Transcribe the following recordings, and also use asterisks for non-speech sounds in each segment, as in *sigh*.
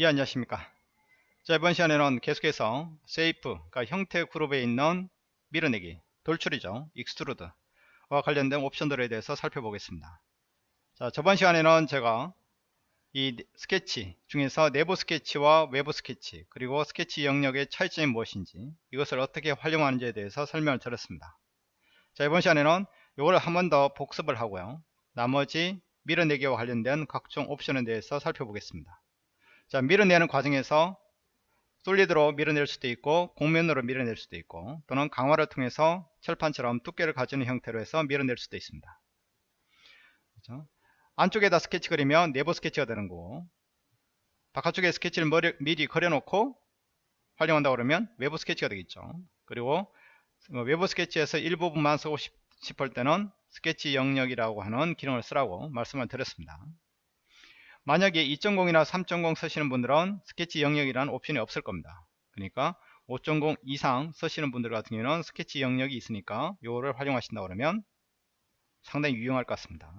예 안녕하십니까? 자 이번 시간에는 계속해서 shape 그러니까 형태 그룹에 있는 밀어내기 돌출이죠. extrude와 관련된 옵션들에 대해서 살펴보겠습니다. 자 저번 시간에는 제가 이 스케치 중에서 내부 스케치와 외부 스케치 그리고 스케치 영역의 차이점이 무엇인지 이것을 어떻게 활용하는지에 대해서 설명을 드렸습니다. 자 이번 시간에는 이걸 한 번 더 복습을 하고요. 나머지 밀어내기와 관련된 각종 옵션에 대해서 살펴보겠습니다 자 밀어내는 과정에서 솔리드로 밀어낼 수도 있고 곡면으로 밀어낼 수도 있고 또는 강화를 통해서 철판처럼 두께를 가지는 형태로 해서 밀어낼 수도 있습니다. 그렇죠? 안쪽에다 스케치 그리면 내부 스케치가 되는 거고 바깥쪽에 스케치를 머리, 미리 그려놓고 활용한다 그러면 외부 스케치가 되겠죠. 그리고 외부 스케치에서 일부분만 쓰고 싶을 때는 스케치 영역이라고 하는 기능을 쓰라고 말씀을 드렸습니다 만약에 2.0이나 3.0 쓰시는 분들은 스케치 영역이라는 옵션이 없을 겁니다. 그러니까 5.0 이상 쓰시는 분들 같은 경우는 스케치 영역이 있으니까 이거를 활용하신다 그러면 상당히 유용할 것 같습니다.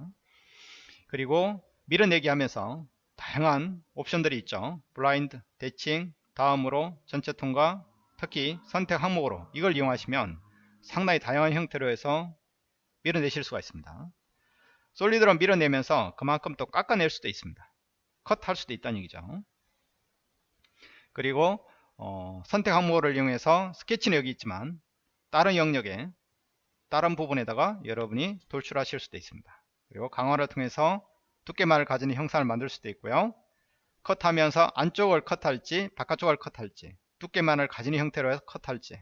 그리고 밀어내기 하면서 다양한 옵션들이 있죠. 블라인드, 대칭, 다음으로 전체 통과, 특히 선택 항목으로 이걸 이용하시면 상당히 다양한 형태로 해서 밀어내실 수가 있습니다. 솔리드로 밀어내면서 그만큼 또 깎아낼 수도 있습니다. 컷할 수도 있다는 얘기죠. 그리고 어, 선택 항목을 이용해서 스케치는 여기 있지만 다른 영역에 다른 부분에다가 여러분이 돌출하실 수도 있습니다. 그리고 강화를 통해서 두께만을 가지는 형상을 만들 수도 있고요. 컷하면서 안쪽을 컷할지 바깥쪽을 컷할지 두께만을 가지는 형태로 해서 컷할지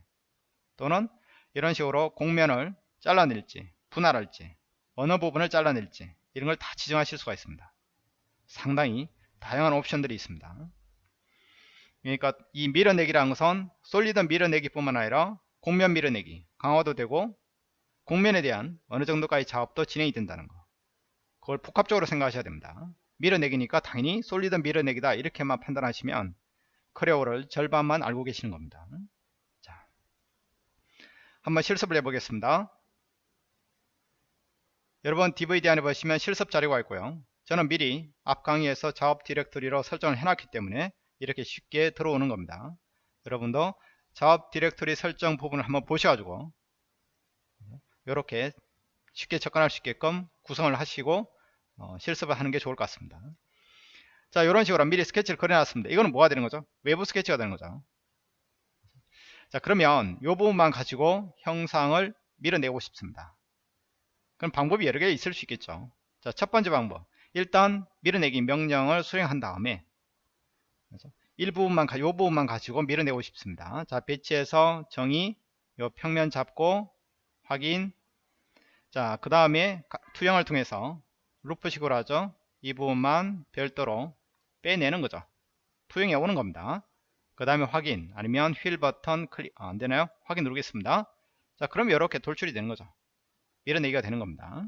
또는 이런 식으로 곡면을 잘라낼지 분할할지 어느 부분을 잘라낼지 이런 걸 다 지정하실 수가 있습니다 상당히 다양한 옵션들이 있습니다. 그러니까 이 밀어내기라는 것은 솔리드 밀어내기 뿐만 아니라 곡면 밀어내기 강화도 되고 곡면에 대한 어느 정도까지 작업도 진행이 된다는 거 그걸 복합적으로 생각하셔야 됩니다. 밀어내기니까 당연히 solid 밀어내기다 이렇게만 판단하시면 Creo를 절반만 알고 계시는 겁니다. 자, 한번 실습을 해보겠습니다. 여러분 DVD 안에 보시면 실습 자료가 있고요. 저는 미리 앞 강의에서 작업 디렉토리로 설정을 해놨기 때문에 이렇게 쉽게 들어오는 겁니다. 여러분도 작업 디렉토리 설정 부분을 한번 보셔가지고 이렇게 쉽게 접근할 수 있게끔 구성을 하시고 어, 실습을 하는 게 좋을 것 같습니다. 자 이런 식으로 미리 스케치를 그려놨습니다. 이거는 뭐가 되는 거죠? 외부 스케치가 되는 거죠. 자 그러면 이 부분만 가지고 형상을 밀어내고 싶습니다. 그럼 방법이 여러 개 있을 수 있겠죠. 자 첫 번째 방법 일단 밀어내기 명령을 수행한 다음에 일 부분만 이 부분만 가지고 밀어내고 싶습니다. 자 배치해서 정의 요 평면 잡고 확인 자 그 다음에 투영을 통해서 loop식으로 하죠. 이 부분만 별도로 빼내는 거죠. 투영해 오는 겁니다. 그 다음에 확인 아니면 휠 버튼 클릭 아, 안되나요? 확인 누르겠습니다. 자 그럼 이렇게 돌출이 되는 거죠. 밀어내기가 되는 겁니다.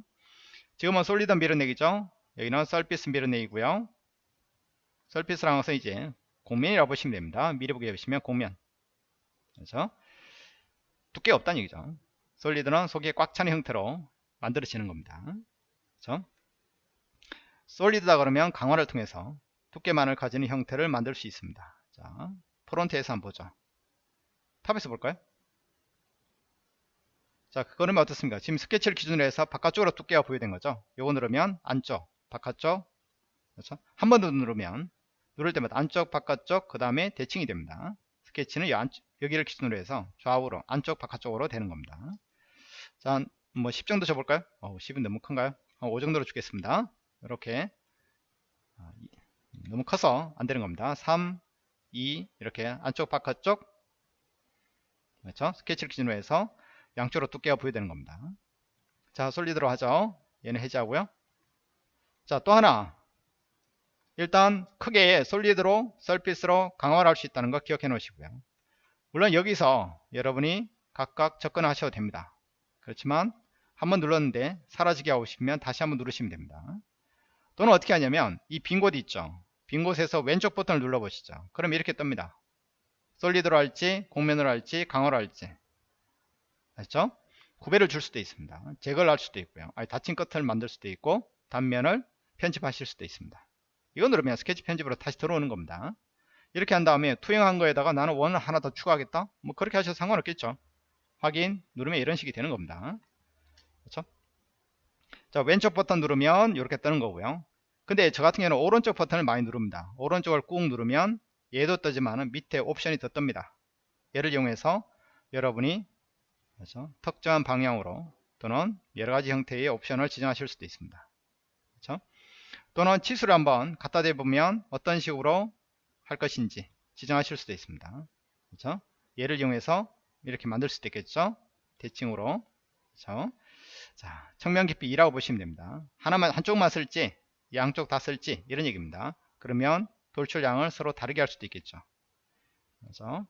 지금은 solid 밀어내기죠. 여기는 surface 밀어내기고요. surface라는 것은 이제 곡면이라고 보시면 됩니다. 미리 보기 보시면 곡면. 그래서 두께 없다는 얘기죠. solid는 속에 꽉 차는 형태로 만들어지는 겁니다. 그렇죠? solid다 그러면 강화를 통해서 두께만을 가지는 형태를 만들 수 있습니다. 자 front에서 한번 보죠. top에서 볼까요? 자 그러면 어떻습니까? 지금 스케치를 기준으로 해서 바깥쪽으로 두께가 부여된 거죠. 요거 누르면 안쪽 바깥쪽 그렇죠? 한 번 더 누르면 누를 때마다 안쪽 바깥쪽 그 다음에 대칭이 됩니다. 스케치는 여기를 기준으로 해서 좌우로 안쪽 바깥쪽으로 되는 겁니다. 자 뭐 10 정도 줘볼까요? 어, 10은 너무 큰가요? 어, 5 정도로 주겠습니다. 이렇게. 아, 너무 커서 안 되는 겁니다. 3 2 이렇게 안쪽 바깥쪽 그렇죠? 스케치를 기준으로 해서 양쪽으로 두께가 부여되는 겁니다. 자 솔리드로 하죠. 얘는 해제하고요 자, 또 하나. 일단 크게 솔리드로 서피스로 강화를 할 수 있다는 거 기억해 놓으시고요. 물론 여기서 여러분이 각각 접근하셔도 됩니다. 그렇지만 한번 눌렀는데 사라지게 하고 싶으면 다시 한번 누르시면 됩니다. 또는 어떻게 하냐면 이 빈 곳 있죠. 빈 곳에서 왼쪽 버튼을 눌러 보시죠. 그럼 이렇게 뜹니다. 솔리드로 할지 공면으로 할지 강화로 할지 아시죠? 구배를 줄 수도 있습니다. 제거를 할 수도 있고요. 아니 닫힌 끝을 만들 수도 있고 단면을 편집하실 수도 있습니다. 이거 누르면 스케치 편집으로 다시 들어오는 겁니다. 이렇게 한 다음에 투영한 거에다가 나는 원을 하나 더 추가하겠다 뭐 그렇게 하셔도 상관없겠죠 확인 누르면 이런 식이 되는 겁니다 그렇죠 자 왼쪽 버튼 누르면 이렇게 뜨는 거고요 근데 저 같은 경우는 오른쪽 버튼을 많이 누릅니다 오른쪽을 꾹 누르면 얘도 뜨지만 밑에 옵션이 더 뜹니다 얘를 이용해서 여러분이 그렇죠? 특정한 방향으로 또는 여러가지 형태의 옵션을 지정하실 수도 있습니다? 또는 치수를 한번 갖다 대보면 어떤 식으로 할 것인지 지정하실 수도 있습니다. 그렇죠? 얘를 이용해서 이렇게 만들 수도 있겠죠? 대칭으로. 그렇죠? 자 청면 깊이 2라고 보시면 됩니다. 하나만 한쪽만 쓸지 양쪽 다 쓸지 이런 얘기입니다. 그러면 돌출량을 서로 다르게 할 수도 있겠죠. 그래서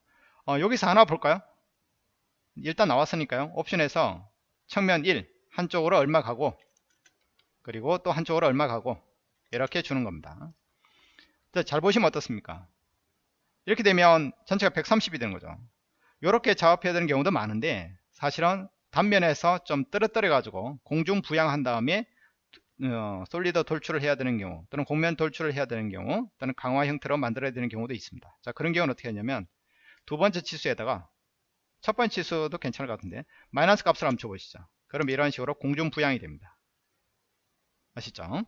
어, 여기서 하나 볼까요? 일단 나왔으니까요. 옵션에서 측면 1 한쪽으로 얼마 가고 그리고 또 한쪽으로 얼마 가고 이렇게 주는 겁니다. 자, 잘 보시면 어떻습니까? 이렇게 되면 전체가 130이 되는 거죠. 이렇게 작업해야 되는 경우도 많은데 사실은 단면에서 좀 떨어뜨려 가지고 공중 부양한 다음에 어, 솔리드 돌출을 해야 되는 경우 또는 공면 돌출을 해야 되는 경우 또는 강화 형태로 만들어야 되는 경우도 있습니다. 자 그런 경우는 어떻게 하냐면 두 번째 치수에다가 첫 번째 치수도 괜찮을 것 같은데 마이너스 값을 한번 줘보시죠. 그럼 이런 식으로 공중 부양이 됩니다. 아시죠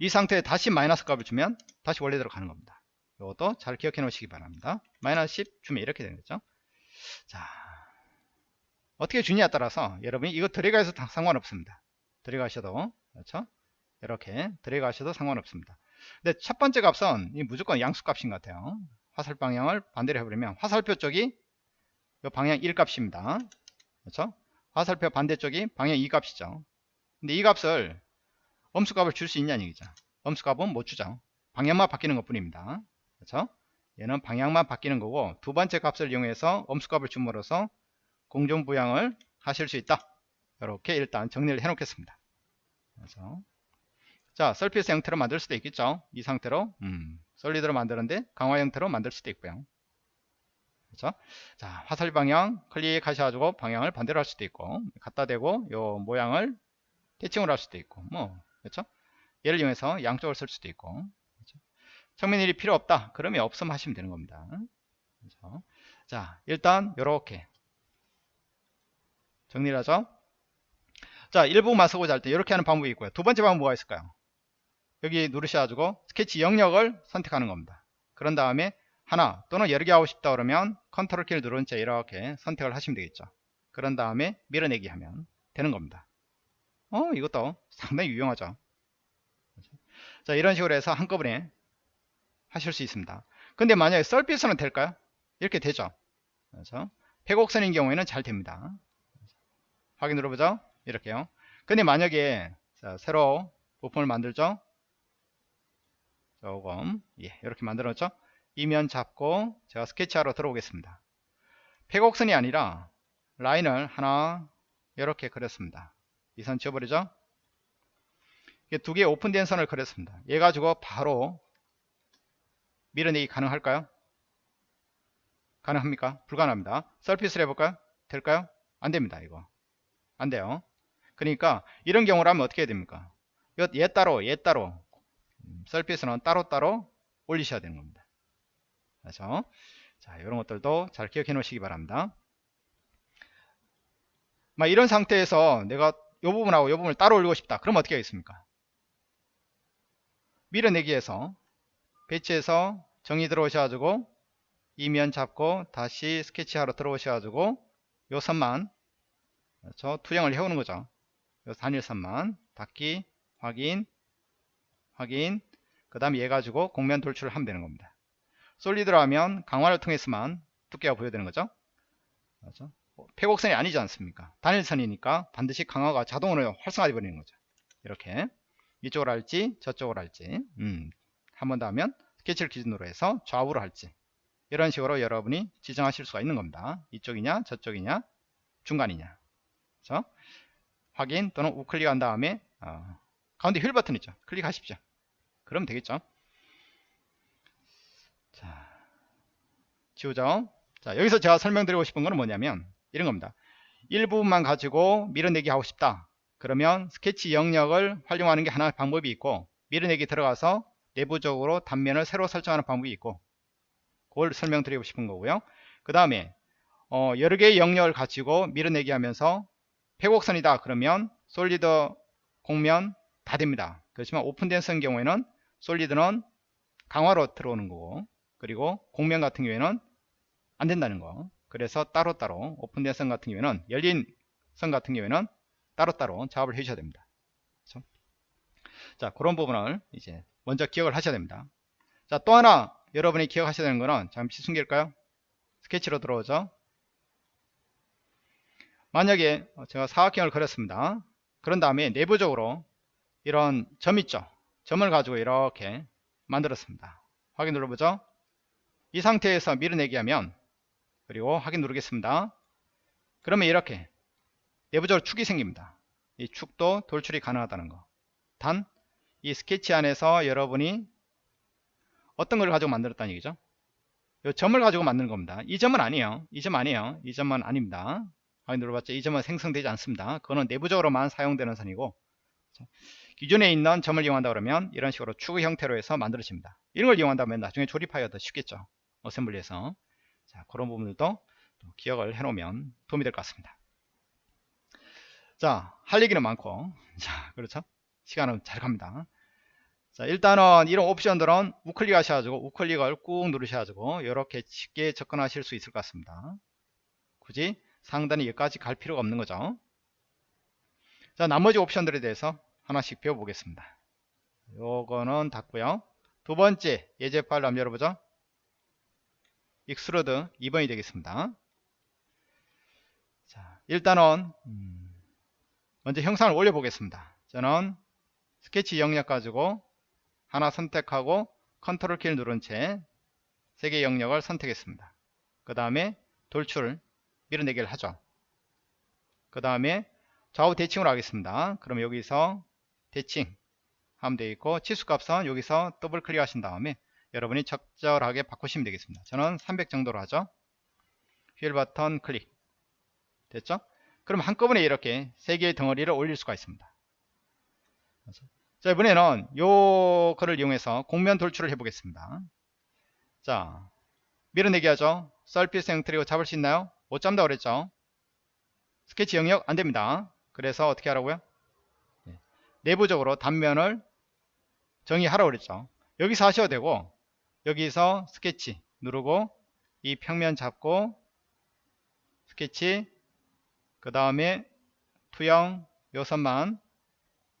이 상태에 다시 마이너스 값을 주면 다시 원래대로 가는 겁니다. 이것도 잘 기억해 놓으시기 바랍니다. 마이너스 10 주면 이렇게 되는 거죠. 자 어떻게 주냐에 따라서 여러분이 이거 들어가서 상관없습니다. 들어가셔도 그렇죠? 이렇게 들어가셔도 상관없습니다. 근데 첫 번째 값은 무조건 양수 값인 것 같아요. 화살 방향을 반대로 해버리면 화살표 쪽이 이 방향 1 값입니다. 그렇죠? 화살표 반대쪽이 방향 2 값이죠. 근데 이 값을 엄수 값을 줄 수 있냐는 얘기죠. 엄수 값은 못 주죠. 방향만 바뀌는 것 뿐입니다. 그렇죠? 얘는 방향만 바뀌는 거고 두 번째 값을 이용해서 엄수 값을 줌으로써 공정 부양을 하실 수 있다. 이렇게 일단 정리를 해 놓겠습니다. 그래서 자, 서피스 형태로 만들 수도 있겠죠. 이 상태로 음, 솔리드로 만드는데 강화 형태로 만들 수도 있고요. 그렇죠? 자, 화살 방향 클릭하셔가지고 방향을 반대로 할 수도 있고 갖다 대고 요 모양을 대칭으로 할 수도 있고 뭐 그렇죠? 얘를 이용해서 양쪽을 쓸 수도 있고 그렇죠? 측면일이 필요 없다. 그러면 없음 하시면 되는 겁니다. 그렇죠? 자, 일단 이렇게 정리를 하죠. 자, 일부만 쓰고자 할 때 이렇게 하는 방법이 있고요. 두 번째 방법 뭐가 있을까요? 여기 누르셔가지고 스케치 영역을 선택하는 겁니다. 그런 다음에 하나 또는 여러 개 하고 싶다 그러면 컨트롤 키를 누른 채 이렇게 선택을 하시면 되겠죠 그런 다음에 밀어내기 하면 되는 겁니다 어 이것도 상당히 유용하죠. 자 이런 식으로 해서 한꺼번에 하실 수 있습니다. 근데 만약에 썰피스는 될까요? 이렇게 되죠. 그래서 폐곡선인 경우에는 잘 됩니다. 확인 눌러보죠. 이렇게요. 근데 만약에 자, 새로 부품을 만들죠? 조금 예 이렇게 만들었죠? 이면 잡고 제가 스케치하러 들어오겠습니다. 폐곡선이 아니라 라인을 하나 이렇게 그렸습니다. 이 선 지워버리죠? 두 개의 오픈된 선을 그렸습니다. 얘 가지고 바로 밀어내기 가능할까요? 가능합니까? 불가능합니다. 서피스를 해볼까요? 될까요? 안됩니다. 이거 안돼요. 그러니까 이런 경우라면 어떻게 해야 됩니까? 얘 따로 얘 따로 서피스는 따로따로 올리셔야 되는 겁니다. 그래서 자 이런 것들도 잘 기억해 놓으시기 바랍니다 막 이런 상태에서 내가 이 부분하고 이 부분을 따로 올리고 싶다 그럼 어떻게 하겠습니까 밀어내기에서 배치해서 정의 들어오셔가지고 이면 잡고 다시 스케치하러 들어오셔가지고 요 선만 그렇죠? 투영을 해오는 거죠 요 단일선만 닫기 확인 확인 그 다음 얘 가지고 공면 돌출을 하면 되는 겁니다 솔리드로 하면 강화를 통해서만 두께가 보여되는 거죠. 그렇죠? 폐곡선이 아니지 않습니까? 단일선이니까 반드시 강화가 자동으로 활성화되어 버리는 거죠. 이렇게 이쪽으로 할지 저쪽으로 할지 음, 한 번 더 하면 스케치를 기준으로 해서 좌우로 할지 이런 식으로 여러분이 지정하실 수가 있는 겁니다. 이쪽이냐 저쪽이냐 중간이냐 그렇죠? 확인 또는 우클릭한 다음에 어, 가운데 휠 버튼 있죠. 클릭하십시오. 그러면 되겠죠. 자, 지우죠. 자, 여기서 제가 설명드리고 싶은 거는 뭐냐면 이런 겁니다. 일부분만 가지고 밀어내기 하고 싶다. 그러면 스케치 영역을 활용하는 게 하나 방법이 있고 밀어내기 들어가서 내부적으로 단면을 새로 설정하는 방법이 있고 그걸 설명드리고 싶은 거고요. 그 다음에 어, 여러 개의 영역을 가지고 밀어내기 하면서 폐곡선이다 그러면 솔리드 공면 다 됩니다. 그렇지만 오픈된 선 경우에는 솔리드는 강화로 들어오는 거고 그리고 공면 같은 경우에는 안 된다는 거 그래서 따로따로 오픈된 선 같은 경우에는 열린 선 같은 경우에는 따로따로 작업을 해주셔야 됩니다. 그렇죠? 자 그런 부분을 이제 먼저 기억을 하셔야 됩니다. 자또 하나 여러분이 기억하셔야 되는 거는 잠시 숨길까요? 스케치로 들어오죠. 만약에 제가 사각형을 그렸습니다. 그런 다음에 내부적으로 이런 점 있죠. 점을 가지고 이렇게 만들었습니다. 확인 눌러보죠. 이 상태에서 밀어내기 하면 그리고 확인 누르겠습니다. 그러면 이렇게 내부적으로 축이 생깁니다. 이 축도 돌출이 가능하다는 거. 단 이 스케치 안에서 여러분이 어떤 걸 가지고 만들었다는 얘기죠. 이 점을 가지고 만드는 겁니다. 이 점은 아니에요. 이 점 아니에요. 이 점은 아닙니다. 확인 눌러봤죠. 이 점은 생성되지 않습니다. 그거는 내부적으로만 사용되는 선이고 기존에 있는 점을 이용한다 그러면 이런 식으로 축 형태로 해서 만들어집니다. 이런 걸 이용한다면 나중에 조립하기가 더 쉽겠죠. 어셈블리에서 자 그런 부분들도 기억을 해놓으면 도움이 될 것 같습니다. 자, 할 얘기는 많고, *laughs* 자, 그렇죠? 시간은 잘 갑니다. 자, 일단은 이런 옵션들은 우클릭 하셔가지고, 우클릭을 꾹 누르셔가지고, 이렇게 쉽게 접근하실 수 있을 것 같습니다. 굳이 상단에 여기까지 갈 필요가 없는 거죠. 자, 나머지 옵션들에 대해서 하나씩 배워보겠습니다. 요거는 닫고요. 두 번째, 예제 파일 한번 열어보죠. extrude 2번이 되겠습니다. 자, 일단은, 음, 먼저 형상을 올려보겠습니다. 저는 스케치 영역 가지고 하나 선택하고 컨트롤 키를 누른 채 세 개의 영역을 선택했습니다. 그 다음에 돌출 밀어내기를 하죠. 그 다음에 좌우 대칭으로 하겠습니다. 그럼 여기서 대칭 하면 되겠고 치수값은 여기서 더블 클릭 하신 다음에 여러분이 적절하게 바꾸시면 되겠습니다. 저는 300 정도로 하죠. 휠 버튼 클릭 됐죠? 그럼 한꺼번에 이렇게 세 개의 덩어리를 올릴 수가 있습니다. 자 이번에는 요 거를 이용해서 공면 돌출을 해보겠습니다. 자 밀어내기 하죠. 썰피스 형태로 잡을 수 있나요? 못 잡는다 그랬죠. 스케치 영역 안 됩니다. 그래서 어떻게 하라고요? 네. 내부적으로 단면을 정의하라고 그랬죠. 여기서 하셔도 되고 여기서 스케치 누르고 이 평면 잡고 스케치 그 다음에 투영 요선만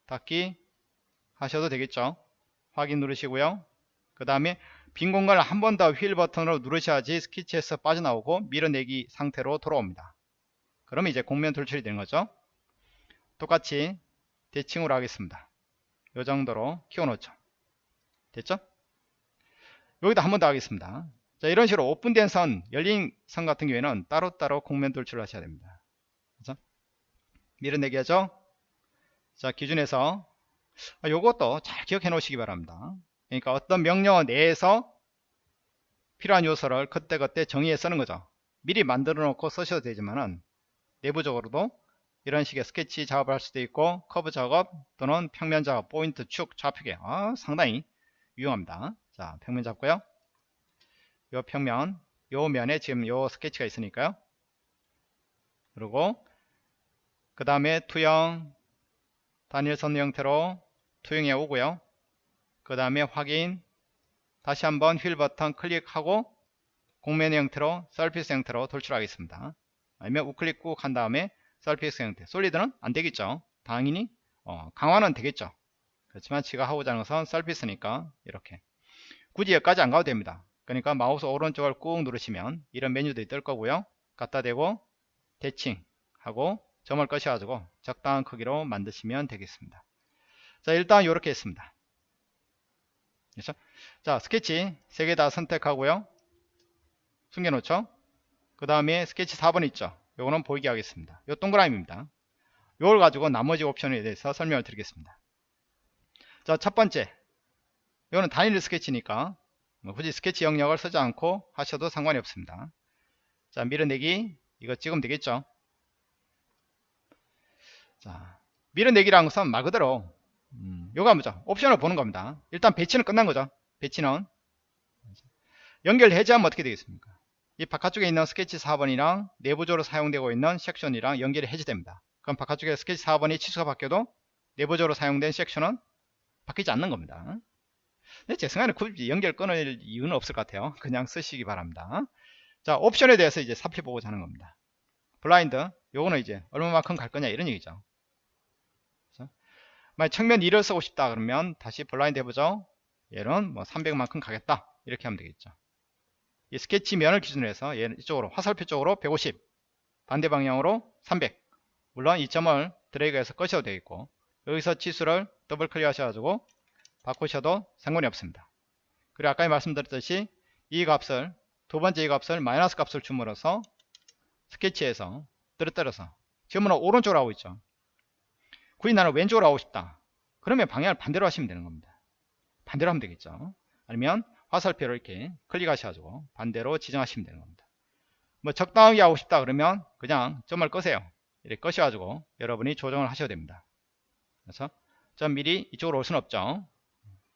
닫기 하셔도 되겠죠? 확인 누르시고요. 그 다음에 빈 공간을 한 번 더 휠 버튼으로 누르셔야지 스케치에서 빠져나오고 밀어내기 상태로 돌아옵니다. 그러면 이제 곡면 돌출이 되는 거죠? 똑같이 대칭으로 하겠습니다. 요 정도로 키워 놓죠. 됐죠 여기다 한번 더 하겠습니다 자 이런 식으로 오픈된 선 열린 선 같은 경우에는 따로따로 공면 돌출을 하셔야 됩니다 그죠? 밀어내기 하죠? 자, 기준에서 아, 요것도 잘 기억해 놓으시기 바랍니다. 그러니까 어떤 명령 내에서 필요한 요소를 그때그때 정의해 쓰는 거죠. 미리 만들어 놓고 쓰셔도 되지만은 내부적으로도 이런 식의 스케치 작업을 할 수도 있고 커브 작업 또는 평면 작업, 포인트, 축, 좌표계 아, 상당히 유용합니다. 자, 평면 잡고요. 요 평면, 요 면에 지금 요 스케치가 있으니까요. 그리고 그 다음에 투영 단일선 형태로 투영해 오고요. 그 다음에 확인 다시 한번 휠 버튼 클릭하고 곡면 형태로 surface 형태로 돌출하겠습니다. 아니면 우클릭 꾹 한 다음에 surface 형태. solid는 안 되겠죠? 당연히 어, 강화는 되겠죠? 그렇지만 제가 하고자 하는 것은 surface니까 이렇게 굳이 여기까지 안 가도 됩니다 그러니까 마우스 오른쪽을 꾹 누르시면 이런 메뉴들이 뜰 거고요 갖다 대고 대칭 하고 점을 꺼셔가지고 적당한 크기로 만드시면 되겠습니다. 자 일단 이렇게 했습니다. 그렇죠? 자 스케치 3개 다 선택하고요. 숨겨놓죠. 그 다음에 스케치 4번 있죠. 요거는 보이게 하겠습니다. 요 동그라미입니다. 요걸 가지고 나머지 옵션에 대해서 설명을 드리겠습니다. 자 첫 번째 요거는 단일 스케치니까 뭐 굳이 스케치 영역을 쓰지 않고 하셔도 상관이 없습니다. 자 밀어내기 이거 찍으면 되겠죠. 자, 밀어내기라는 것은 말 그대로 음, 요거 뭐죠? 옵션을 보는 겁니다. 일단 배치는 끝난 거죠. 배치는 연결 해제하면 어떻게 되겠습니까? 이 바깥쪽에 있는 스케치 4번이랑 내부적으로 사용되고 있는 섹션이랑 연결이 해제됩니다. 그럼 바깥쪽에 스케치 4번이 치수가 바뀌어도 내부적으로 사용된 섹션은 바뀌지 않는 겁니다. 근데 제 생각에는 굳이 연결 끊을 이유는 없을 것 같아요. 그냥 쓰시기 바랍니다. 자, 옵션에 대해서 이제 살펴보고자 하는 겁니다. 블라인드, 요거는 이제 얼마만큼 갈 거냐 이런 얘기죠. 그래서 만약 측면 2를 쓰고 싶다 그러면 다시 블라인드 해보죠. 얘는 뭐 300만큼 가겠다. 이렇게 하면 되겠죠. 이 스케치 면을 기준으로 해서 얘는 이쪽으로 화살표 쪽으로 150 반대 방향으로 300 물론 이 점을 드래그해서 꺼셔도 되겠고 여기서 치수를 더블 클릭 하셔가지고 바꾸셔도 상관이 없습니다 그리고 아까 말씀드렸듯이 이 값을 두 번째 이 값을 마이너스 값을 줌으로써 스케치에서 떨어뜨려서 지금은 오른쪽으로 하고 있죠 굳이 나는 왼쪽으로 하고 싶다 그러면 방향을 반대로 하시면 되는 겁니다 반대로 하면 되겠죠 아니면 화살표를 이렇게 클릭하셔가지고 반대로 지정하시면 되는 겁니다. 뭐 적당하게 하고 싶다 그러면 그냥 점을 끄세요. 이렇게 끄셔가지고 여러분이 조정을 하셔야 됩니다. 그래서 점 미리 이쪽으로 올 수는 없죠.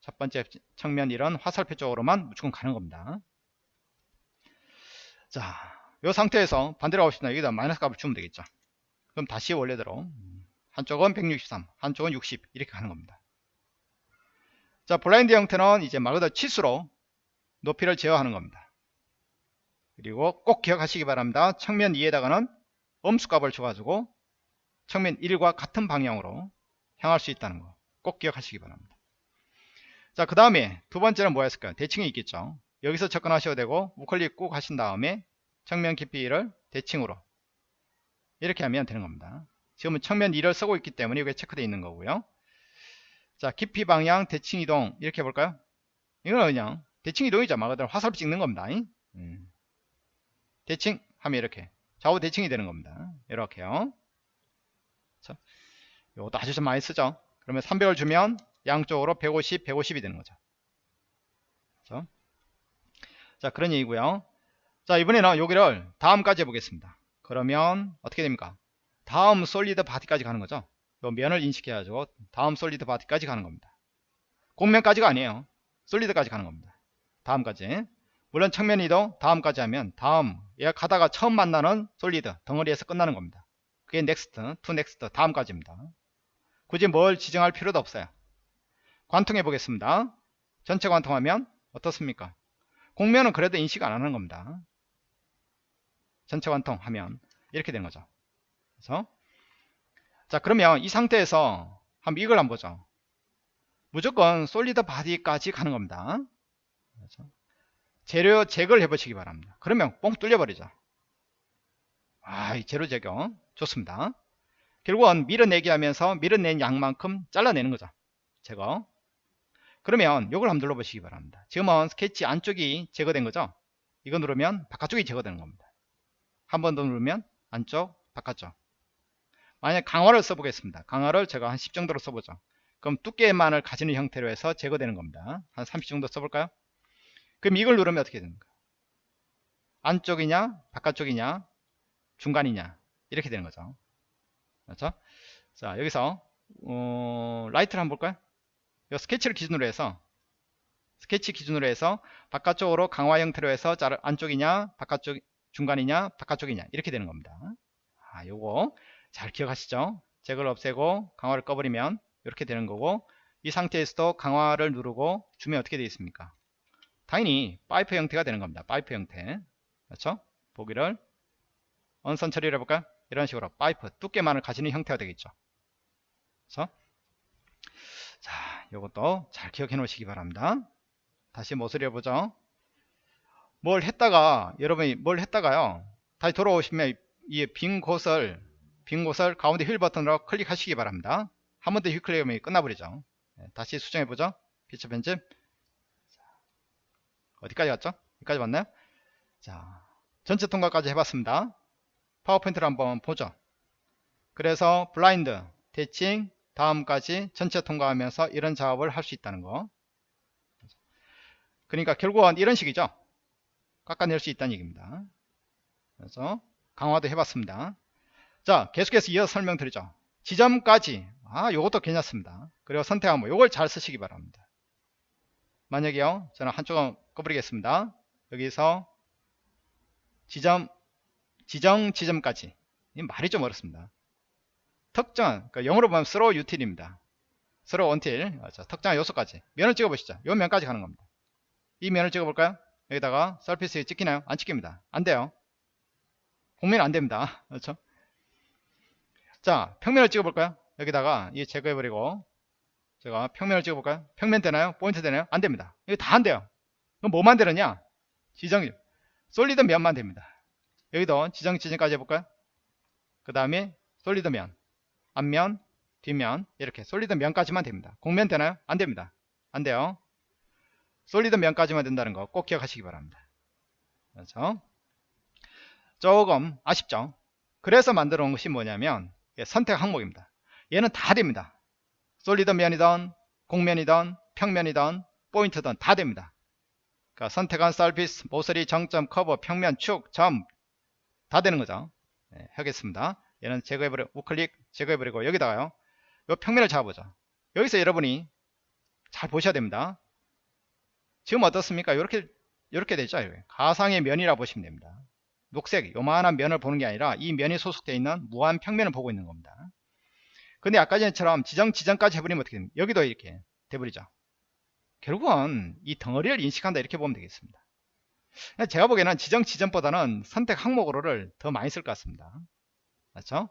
첫 번째 측면 이런 화살표 쪽으로만 무조건 가는 겁니다. 자, 이 상태에서 반대로 싶다. 여기다 마이너스 값을 주면 되겠죠. 그럼 다시 원래대로 한쪽은 163, 한쪽은 60 이렇게 가는 겁니다. 자, 블라인드 형태는 이제 말 그대로 치수로 높이를 제어하는 겁니다. 그리고 꼭 기억하시기 바랍니다. 측면 2에다가는 음수값을 줘가지고 측면 1과 같은 방향으로 향할 수 있다는 거 꼭 기억하시기 바랍니다. 자, 그 다음에 두 번째는 뭐였을까요? 대칭이 있겠죠. 여기서 접근하셔도 되고 우클릭 꾹 하신 다음에 측면 깊이를 대칭으로 이렇게 하면 되는 겁니다. 지금은 측면 2를 쓰고 있기 때문에 이게 체크되어 있는 거고요. 자, 깊이 방향 대칭 이동 이렇게 해볼까요? 이거는 그냥 대칭 이동이죠. 말 그대로 화살표 찍는 겁니다. 음. 대칭 하면 이렇게 좌우 대칭이 되는 겁니다. 이렇게요. 자, 이것도 아주 좀 많이 쓰죠. 그러면 300을 주면 양쪽으로 150, 150이 되는 거죠. 그렇죠? 자, 그런 얘기고요. 자, 이번에는 여기를 다음까지 해보겠습니다. 그러면 어떻게 됩니까? 다음 solid body까지 가는 거죠. 요 면을 인식해가지고 다음 solid body까지 가는 겁니다. 곡면까지가 아니에요. solid까지 가는 겁니다. 다음까지 물론 측면 2도 다음까지 하면 다음 얘가 가다가 처음 만나는 solid 덩어리에서 끝나는 겁니다 그게 next to next 다음까지입니다 굳이 뭘 지정할 필요도 없어요 관통해 보겠습니다 전체 관통하면 어떻습니까 곡면은 그래도 인식 안 하는 겁니다 전체 관통하면 이렇게 되는 거죠 그래서 자 그러면 이 상태에서 한번 이걸 한번 보죠 무조건 solid body까지 가는 겁니다 그렇죠? 재료 제거를 해보시기 바랍니다. 그러면 뻥 뚫려버리죠. 아, 이 재료 제거 좋습니다. 결국은 밀어내기 하면서 밀어낸 양만큼 잘라내는 거죠. 제거. 그러면 이걸 한번 눌러보시기 바랍니다. 지금은 스케치 안쪽이 제거된 거죠. 이거 누르면 바깥쪽이 제거되는 겁니다. 한 번 더 누르면 안쪽, 바깥쪽. 만약 강화를 써보겠습니다. 강화를 제가 한 10 정도로 써보죠. 그럼 두께만을 가지는 형태로 해서 제거되는 겁니다. 한 30 정도 써볼까요? 그럼 이걸 누르면 어떻게 됩니까? 안쪽이냐 바깥쪽이냐 중간이냐 이렇게 되는 거죠 그렇죠? 자 여기서 어, right를 한번 볼까요? 이 스케치를 기준으로 해서 스케치 기준으로 해서 바깥쪽으로 강화 형태로 해서 안쪽이냐 바깥쪽 중간이냐 바깥쪽이냐 이렇게 되는 겁니다 아 요거 잘 기억하시죠 제거를 없애고 강화를 꺼버리면 이렇게 되는 거고 이 상태에서도 강화를 누르고 주면 어떻게 되어 있습니까 당연히 파이프 형태가 되는 겁니다. 파이프 형태. 그렇죠? 보기를 언선 처리를 해볼까요? 이런 식으로 파이프 두께만을 가지는 형태가 되겠죠. 그렇죠? 자, 이것도 잘 기억해 놓으시기 바랍니다. 다시 모서리 해보죠. 뭘 했다가 여러분이 뭘 했다가요. 다시 돌아오시면 이 빈 곳을 빈 곳을 가운데 휠 버튼으로 클릭하시기 바랍니다. 한 번 더 휠 클릭하면 끝나버리죠. 네, 다시 수정해 보죠. 피처 편집. 어디까지 갔죠? 여기까지 왔나요? 자, 전체 통과까지 해봤습니다. 파워포인트를 한번 보죠. 그래서 블라인드, 대칭, 다음까지 전체 통과하면서 이런 작업을 할 수 있다는 거. 그러니까 결국은 이런 식이죠. 깎아낼 수 있다는 얘기입니다. 그래서 강화도 해봤습니다. 자, 계속해서 이어서 설명드리죠. 지점까지. 아, 요것도 괜찮습니다. 그리고 선택하면 요걸 잘 쓰시기 바랍니다. 만약에요, 저는 한쪽은 꺼버리겠습니다. 여기서 지점 지정 지점까지 이 말이 좀 어렵습니다 특정 그러니까 영어로 보면 throw util입니다. throw until 맞죠. 특정한 요소까지. 면을 찍어 보시죠. 요 면까지 가는 겁니다. 이 면을 찍어 볼까요? 여기다가 surface에 찍히나요? 안 찍힙니다. 안 돼요. 곡면 안 됩니다. *laughs* 그렇죠? 자 평면을 찍어 볼까요? 여기다가 이 제거해 버리고 제가 평면을 찍어 볼까요? 평면 되나요? 포인트 되나요? 안 됩니다. 이거 다 안 돼요. 그럼 뭐만 되느냐? 지정 solid 면만 됩니다. 여기도 지정 지정까지 해볼까요? 그 다음에 solid 면 앞면 뒷면 이렇게 solid 면까지만 됩니다. 곡면 되나요? 안 됩니다. 안 돼요. solid 면까지만 된다는 거 꼭 기억하시기 바랍니다. 그렇죠 조금 아쉽죠? 그래서 만들어 놓은 것이 뭐냐면 예, 선택 항목입니다. 얘는 다 됩니다. solid 면이든 곡면이든 평면이든 포인트든 다 됩니다. 그러니까 선택한 surface, 모서리, 정점, 커버, 평면, 축, 점 다 되는 거죠. 네, 하겠습니다 얘는 제거해버려 우클릭 제거해버리고 여기다가요 요 평면을 잡아보죠 여기서 여러분이 잘 보셔야 됩니다. 지금 어떻습니까? 이렇게 이렇게 되죠? 가상의 면이라 보시면 됩니다. 녹색 요만한 면을 보는 게 아니라 이 면이 소속되어 있는 무한 평면을 보고 있는 겁니다. 근데 아까 전처럼 지정 지정까지 해버리면 어떻게 됩니까? 여기도 이렇게 돼버리죠. 결국은 이 덩어리를 인식한다 이렇게 보면 되겠습니다. 제가 보기에는 지정 지정보다는 선택 항목으로를 더 많이 쓸 것 같습니다 맞죠?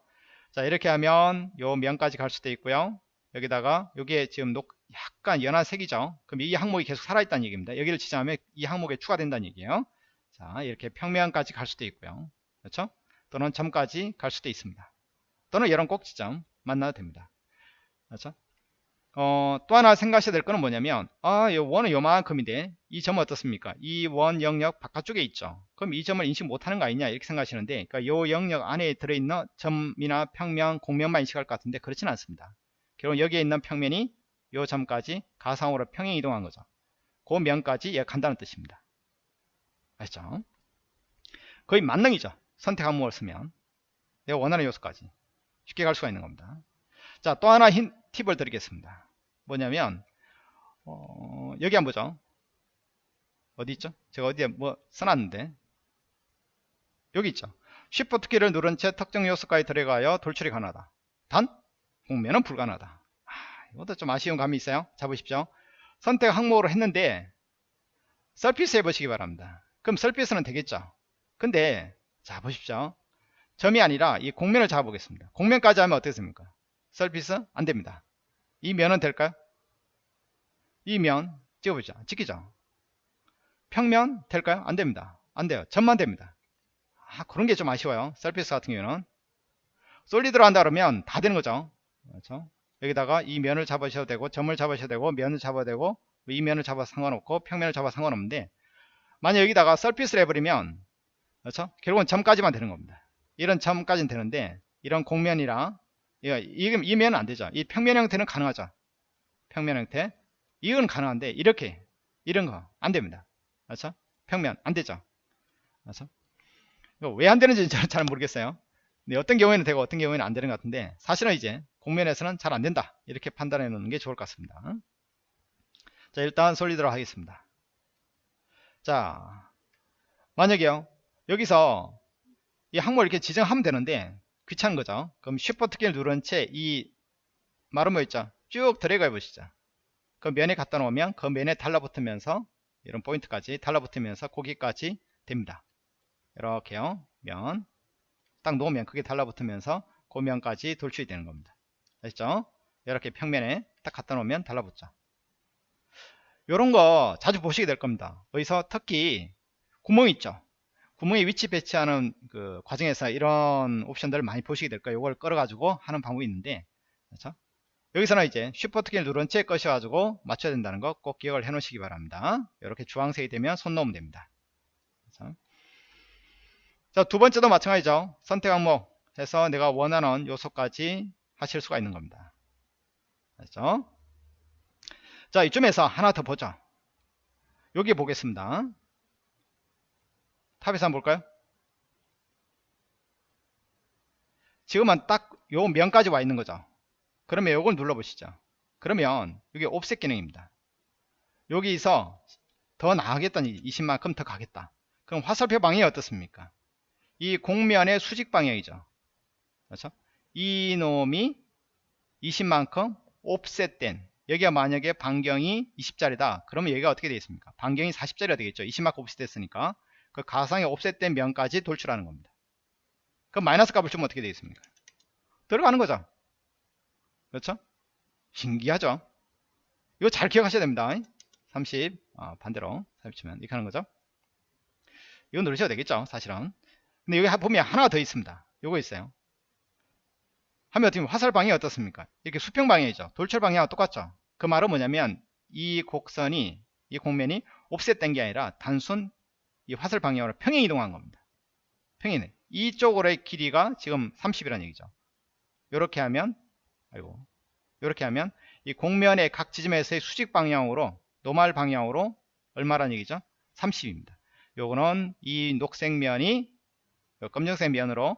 자 이렇게 하면 요 면까지 갈 수도 있고요. 여기다가 여기에 지금 녹, 약간 연한 색이죠? 그럼 이 항목이 계속 살아있다는 얘기입니다. 여기를 지정하면 이 항목에 추가된다는 얘기예요. 자 이렇게 평면까지 갈 수도 있고요. 그렇죠? 또는 점까지 갈 수도 있습니다. 또는 이런 꼭지점 만나도 됩니다. 그렇죠 어, 또 하나 생각하셔야 될 거는 뭐냐면 아, 이 원은 요만큼인데 이 점은 어떻습니까? 이 원 영역 바깥쪽에 있죠. 그럼 이 점을 인식 못하는 거 아니냐 이렇게 생각하시는데 그러니까 요 영역 안에 들어있는 점이나 평면, 공면만 인식할 것 같은데 그렇지는 않습니다. 결국 여기에 있는 평면이 요 점까지 가상으로 평행 이동한 거죠. 그 면까지 예, 간다는 뜻입니다. 아시죠? 거의 만능이죠. 선택 항목을 쓰면 내가 원하는 요소까지 쉽게 갈 수가 있는 겁니다. 자, 또 하나 힌, 팁을 드리겠습니다. 뭐냐면 어, 여기 한번 보죠. 어디 있죠? 제가 어디에 뭐 써놨는데 여기 있죠. Shift 키를 누른 채 특정 요소까지 들어가여 돌출이 가능하다. 단 공면은 불가능하다. 아, 이것도 좀 아쉬운 감이 있어요. 잡으십시오. 선택 항목으로 했는데 서피스 해보시기 바랍니다. 그럼 서피스는 되겠죠. 근데 자 보십시오. 점이 아니라 이 공면을 잡아보겠습니다. 공면까지 하면 어떻습니까? 서피스 안됩니다. 이 면은 될까요? 이 면 찍어보죠. 찍히죠. 평면 될까요? 안됩니다. 안돼요. 점만 됩니다. 아, 그런 게 좀 아쉬워요. 서피스 같은 경우는 솔리드로 한다 그러면 다 되는 거죠. 그렇죠? 여기다가 이 면을 잡으셔도 되고 점을 잡으셔도 되고 면을 잡아도 되고 이 면을 잡아 상관없고 평면을 잡아 상관없는데 만약 여기다가 서피스를 해버리면 그렇죠? 결국은 점까지만 되는 겁니다. 이런 점까지는 되는데 이런 공면이랑 이, 이 면은 안 되죠. 이 평면 형태는 가능하죠. 평면 형태. 이건 가능한데 이렇게 이런 거 안 됩니다. 그렇죠? 평면 안 되죠. 그렇죠? 왜 안 되는지 저는 잘 모르겠어요. 근데 어떤 경우에는 되고 어떤 경우에는 안 되는 것 같은데 사실은 이제 공면에서는 잘 안 된다. 이렇게 판단해 놓는 게 좋을 것 같습니다. 자 일단 솔리드로 하겠습니다. 자 만약에요 여기서 이 항목을 이렇게 지정하면 되는데 귀찮은 거죠. 그럼 쉬프트 키를 누른 채이뭐 있죠? 쭉 드래그 해보시죠. 그 면에 갖다 놓으면 그 면에 달라붙으면서 이런 포인트까지 달라붙으면서 고기까지 됩니다. 이렇게요. 면. 딱 놓으면 그게 달라붙으면서 그 면까지 돌출이 되는 겁니다. 아시죠? 이렇게 평면에 딱 갖다 놓으면 달라붙죠. 이런 거 자주 보시게 될 겁니다. 여기서 특히 구멍 있죠? 구멍에 위치 배치하는 그 과정에서 이런 옵션들을 많이 보시게 될 거예요. 이걸 끌어가지고 하는 방법이 있는데, 그렇죠? 여기서는 이제 쉬프트 키를 누른 채 꺼셔가지고 맞춰야 된다는 거 꼭 기억을 해 놓으시기 바랍니다. 이렇게 주황색이 되면 손 놓으면 됩니다. 그렇죠? 자, 두 번째도 마찬가지죠. 선택 항목 해서 내가 원하는 요소까지 하실 수가 있는 겁니다. 그렇죠? 자, 이쯤에서 하나 더 보죠. 여기 보겠습니다. 탑에서 한번 볼까요? 지금은 딱 요 면까지 와 있는 거죠. 그러면 요걸 눌러 보시죠. 그러면 이게 옵셋 기능입니다. 여기서 더 나가겠다니 20만큼 더 가겠다 그럼 화살표 방향이 어떻습니까 이 공면의 수직 방향이죠 그렇죠 이 놈이 20만큼 옵셋된 여기가 만약에 반경이 20짜리다 그러면 여기가 어떻게 되겠습니까 반경이 40짜리가 되겠죠 20만큼 옵셋됐으니까 그 가상의 옵셋된 면까지 돌출하는 겁니다. 그럼 마이너스 값을 주면 어떻게 되겠습니까? 들어가는 거죠. 그렇죠? 신기하죠? 이거 잘 기억하셔야 됩니다. 30 어, 반대로 30치면 이렇게 하는 거죠. 이거 누르셔도 되겠죠 사실은. 근데 여기 보면 하나가 더 있습니다. 요거 있어요. 하면 어떻게 화살 방향이 어떻습니까? 이렇게 수평 방향이죠. 돌출 방향과 똑같죠. 그 말은 뭐냐면 이 곡선이 이 곡면이 옵셋된 게 아니라 단순 이 화살 방향으로 평행 이동한 겁니다. 평행 이쪽으로의 길이가 지금 30이라는 얘기죠. 이렇게 하면 아이고 이렇게 하면 이 곡면의 각 지점에서의 수직 방향으로 노말 방향으로 얼마란 얘기죠? 30입니다. 요거는 이 녹색 면이 검정색 면으로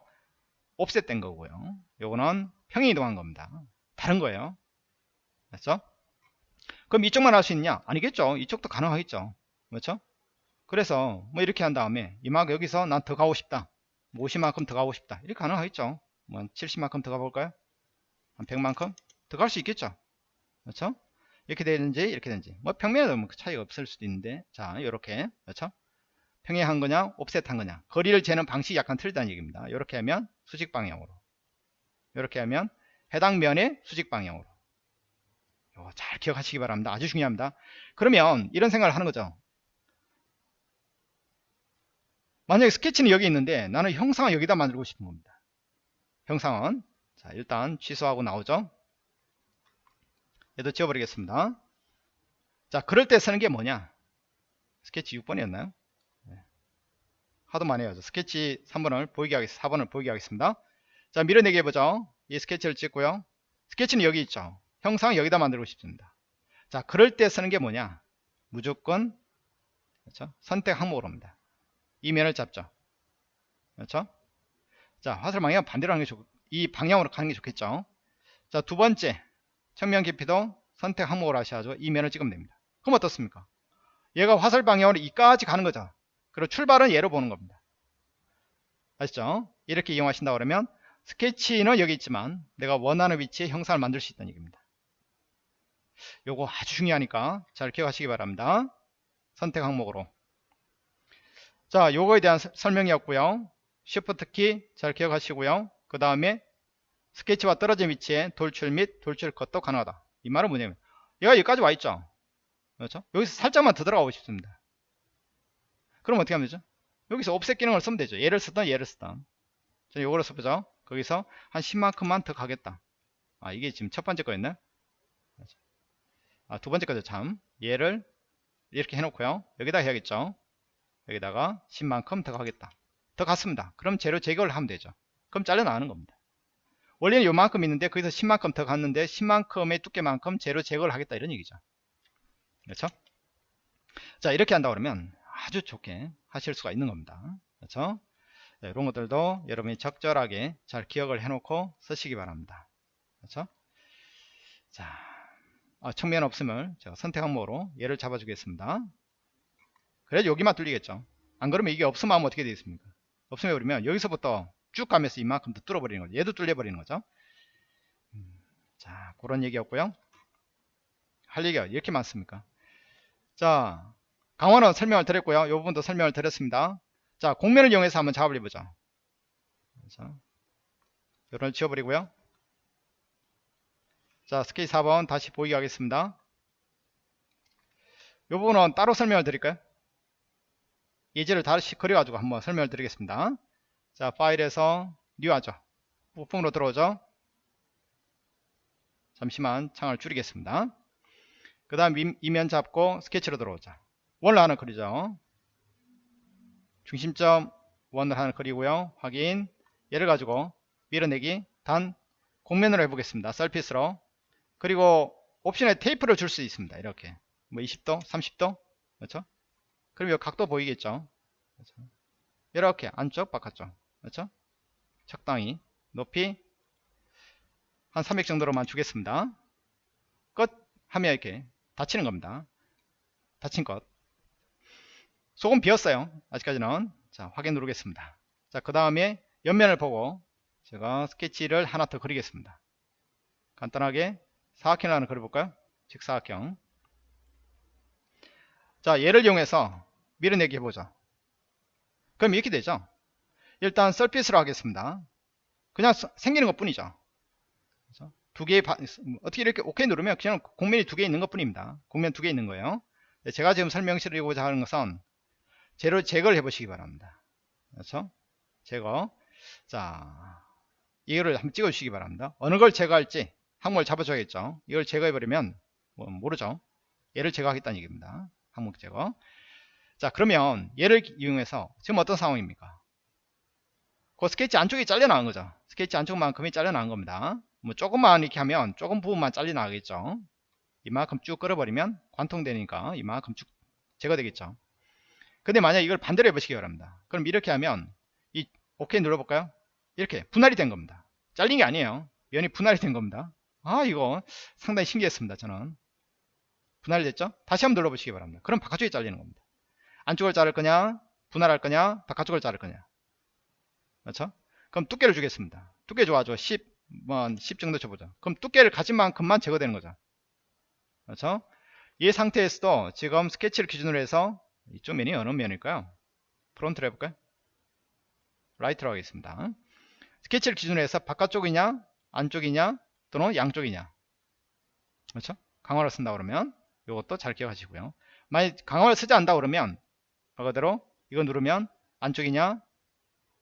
옵셋된 거고요. 요거는 평행 이동한 겁니다. 다른 거예요. 맞죠? 그럼 이쪽만 할 수 있냐? 아니겠죠. 이쪽도 가능하겠죠. 그렇죠 그래서 뭐 이렇게 한 다음에 이만 여기서 난 더 가고 싶다. 50만큼 더 가고 싶다. 이렇게 가능하겠죠? 뭐 70만큼 더 가볼까요? 한 100만큼? 더 갈 수 있겠죠? 그렇죠? 이렇게 되는지 이렇게 되는지. 뭐 평면에도 뭐 차이가 없을 수도 있는데. 자 이렇게. 그렇죠? 평행한 거냐? 옵셋한 거냐? 거리를 재는 방식이 약간 틀리다는 얘기입니다. 이렇게 하면 수직 방향으로. 이렇게 하면 해당 면의 수직 방향으로. 잘 기억하시기 바랍니다. 아주 중요합니다. 그러면 이런 생각을 하는 거죠 만약에 스케치는 여기 있는데 나는 형상을 여기다 만들고 싶은 겁니다. 형상은 자 일단 취소하고 나오죠? 얘도 지워버리겠습니다. 자 그럴 때 쓰는 게 뭐냐? 스케치 6번이었나요? 하도 많이 해요 스케치 3번을 보이게 하겠습니다 4번을 보이게 하겠습니다. 자 밀어내기 해보죠. 이 스케치를 찍고요. 스케치는 여기 있죠. 형상 여기다 만들고 싶습니다. 자 그럴 때 쓰는 게 뭐냐? 무조건 그렇죠? 선택 항목으로 합니다 이 면을 잡죠. 그렇죠? 자 화살 방향 반대로 하는 게 좋, 이 방향으로 가는 게 좋겠죠? 자 두 번째 측면 깊이도 선택 항목으로 하셔야죠. 이 면을 찍으면 됩니다. 그럼 어떻습니까? 얘가 화살 방향으로 이까지 가는 거죠. 그리고 출발은 얘로 보는 겁니다. 아시죠? 이렇게 이용하신다 그러면 스케치는 여기 있지만 내가 원하는 위치에 형상을 만들 수 있다는 얘기입니다. 요거 아주 중요하니까 잘 기억하시기 바랍니다. 선택 항목으로 자 요거에 대한 설명이었고요. Shift 키 잘 기억하시고요. 그 다음에 스케치와 떨어진 위치에 돌출 및 돌출 컷도 가능하다. 이 말은 뭐냐면 얘가 여기까지 와 있죠? 그렇죠? 여기서 살짝만 더 들어가고 싶습니다. 그럼 어떻게 하면 되죠? 여기서 옵셋 기능을 쓰면 되죠. 얘를 쓰던 얘를 쓰던 자 요거를 써보죠. 거기서 한 10만큼만 더 가겠다. 아 이게 지금 첫 번째 거였네 아, 두 번째 거죠. 참. 얘를 이렇게 해놓고요. 여기다 해야겠죠 여기다가 10만큼 더 가겠다. 더 갔습니다. 그럼 재료 제거를 하면 되죠. 그럼 잘려 나가는 겁니다. 원래는 요만큼 있는데 거기서 10만큼 더 갔는데 10만큼의 두께만큼 재료 제거를 하겠다 이런 얘기죠. 그렇죠? 자 이렇게 한다 그러면 아주 좋게 하실 수가 있는 겁니다. 그렇죠? 네, 이런 것들도 여러분이 적절하게 잘 기억을 해 놓고 쓰시기 바랍니다. 그렇죠? 자 아, 측면 없음을 제가 선택 항목으로 얘를 잡아 주겠습니다 그래 여기만 뚫리겠죠. 안 그러면 이게 없으면 하면 어떻게 되겠습니까? 없으면 그러면 여기서부터 쭉 가면서 이만큼 더 뚫어버리는 거죠. 얘도 뚫려버리는 거죠. 음, 자 그런 얘기였고요. 할 얘기가 이렇게 많습니까? 자 강화는 설명을 드렸고요. 이 부분도 설명을 드렸습니다. 자 공면을 이용해서 한번 작업을 해보죠. 자, 요런 지워버리고요. 자 스케치 4번 다시 보이게 하겠습니다. 이 부분은 따로 설명을 드릴까요 예제를 다시 그려가지고 한번 설명을 드리겠습니다. 자 파일에서 new 하죠. 부품으로 들어오죠. 잠시만 창을 줄이겠습니다. 그 다음 이면 잡고 스케치로 들어오자. 원을 하나 그리죠. 중심점 원을 하나 그리고요. 확인. 얘를 가지고 밀어내기. 단 곡면으로 해보겠습니다. surface로. 그리고 옵션에 taper를 줄 수 있습니다. 이렇게. 뭐 20도 30도? 그렇죠 그럼 이 각도 보이겠죠? 그렇죠? 이렇게 안쪽 바깥쪽 그렇죠? 적당히 높이 한 300 정도로만 주겠습니다. 끝! 하면 이렇게 닫히는 겁니다. 닫힌 것. 속은 비었어요 아직까지는. 자 확인 누르겠습니다. 자 그 다음에 옆면을 보고 제가 스케치를 하나 더 그리겠습니다. 간단하게 사각형을 하나 그려볼까요? 직사각형. 자 얘를 이용해서 밀어내기 해보죠. 그럼 이렇게 되죠. 일단 썰핏으로 하겠습니다. 그냥 서- 생기는 것 뿐이죠. 두 개의 바- 어떻게 이렇게 오케이 누르면 그냥 공면이 두 개 있는 것 뿐입니다. 공면 두 개 있는 거예요. 네, 제가 지금 설명드리고자 하는 것은 재료 제거를 해 보시기 바랍니다. 그렇죠? 제거. 자 이거를 한번 찍어 주시기 바랍니다. 어느 걸 제거할지 항목을 잡아줘야겠죠. 이걸 제거해 버리면 뭐 모르죠. 얘를 제거하겠다는 얘기입니다. 항목 제거 자 그러면 얘를 이용해서 지금 어떤 상황입니까? 그 스케치 안쪽이 잘려나간 거죠. 스케치 안쪽만큼이 잘려나간 겁니다. 뭐 조금만 이렇게 하면 조금 부분만 잘려나가겠죠. 이만큼 쭉 끌어버리면 관통되니까 이만큼 쭉 제거되겠죠. 근데 만약 이걸 반대로 해보시기 바랍니다. 그럼 이렇게 하면 이 오케이 눌러볼까요? 이렇게 분할이 된 겁니다. 잘린 게 아니에요. 면이 분할이 된 겁니다. 아 이거 상당히 신기했습니다 저는. 분할이 됐죠? 다시 한번 눌러보시기 바랍니다. 그럼 바깥쪽이 잘리는 겁니다 안쪽을 자를 거냐? 분할할 거냐? 바깥쪽을 자를 거냐? 그렇죠? 그럼 두께를 주겠습니다. 두께 좋아져 10, 뭐, 10 정도 줘보자 그럼 두께를 가진 만큼만 제거되는 거죠. 그렇죠? 이 상태에서도 지금 스케치를 기준으로 해서 이쪽 면이 어느 면일까요? front로 해볼까요? right로 하겠습니다. 스케치를 기준으로 해서 바깥쪽이냐? 안쪽이냐? 또는 양쪽이냐? 그렇죠? 강화를 쓴다 그러면 이것도 잘 기억하시고요. 만약 강화를 쓰지 않다 그러면 말 그대로 이거 누르면 안쪽이냐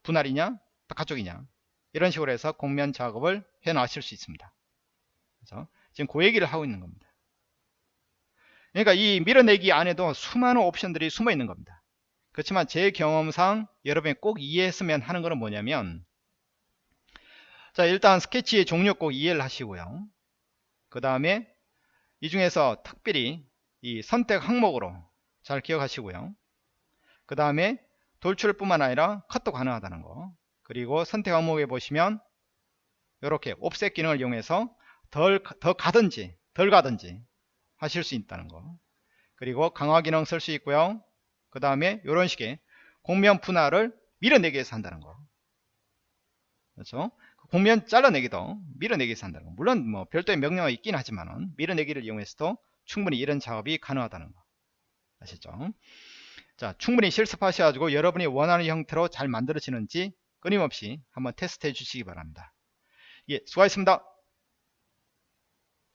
분할이냐 바깥쪽이냐. 이런 식으로 해서 곡면 작업을 해 나가실 수 있습니다. 그래서 지금 그 얘기를 하고 있는 겁니다. 그러니까 이 밀어내기 안에도 수많은 옵션들이 숨어 있는 겁니다. 그렇지만 제 경험상 여러분이 꼭 이해했으면 하는 것은 뭐냐면 자 일단 스케치의 종류 꼭 이해를 하시고요. 그 다음에 이 중에서 특별히 이 선택 항목으로 잘 기억하시고요 그 다음에 돌출뿐만 아니라 컷도 가능하다는 거. 그리고 선택 항목에 보시면 이렇게 옵셋 기능을 이용해서 덜, 더 가든지 덜 가든지 하실 수 있다는 거. 그리고 강화 기능 쓸 수 있고요. 그 다음에 이런 식의 공면 분할을 밀어내기 위해서 한다는 거. 그렇죠? 공면 잘라내기도 밀어내기 위해서 한다는 거. 물론 뭐 별도의 명령어 있긴 하지만은 밀어내기를 이용해서도 충분히 이런 작업이 가능하다는 거. 아시죠 자 충분히 실습하셔가지고 여러분이 원하는 형태로 잘 만들어지는지 끊임없이 한번 테스트 해 주시기 바랍니다. 예 수고하셨습니다